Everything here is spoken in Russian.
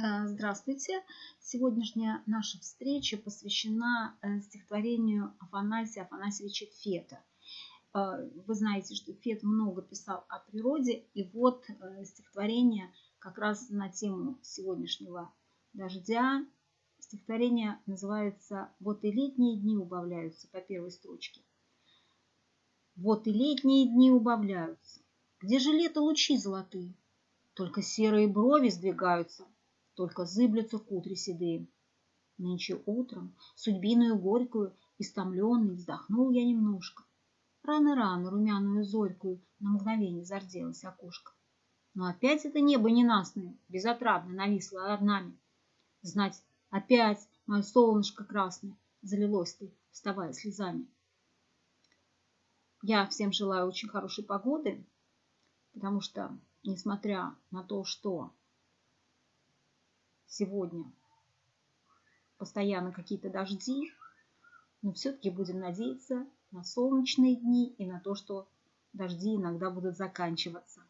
Э, здравствуйте! Сегодняшняя наша встреча посвящена э, стихотворению Афанасия Афанасьевича Фета. Э, вы знаете, что Фет много писал о природе, и вот стихотворение как раз на тему сегодняшнего дождя. Стихотворение называется «Вот и летние дни убавляются» по первой строчке. Вот и летние дни убавляются. Где же лето лучи золотые? Только серые брови сдвигаются только зыблются кудри седые. Нынче утром, судьбиную горькую, истомленный, вздохнул я немножко. Рано-рано румяную зорькую на мгновение зарделось окошко. Но опять это небо ненастное, безотрадно нависло над нами. Знать, опять мое солнышко красное залилось ты, вставая слезами. Я всем желаю очень хорошей погоды, потому что, несмотря на то, что сегодня постоянно какие-то дожди, но все-таки будем надеяться на солнечные дни и на то, что дожди иногда будут заканчиваться.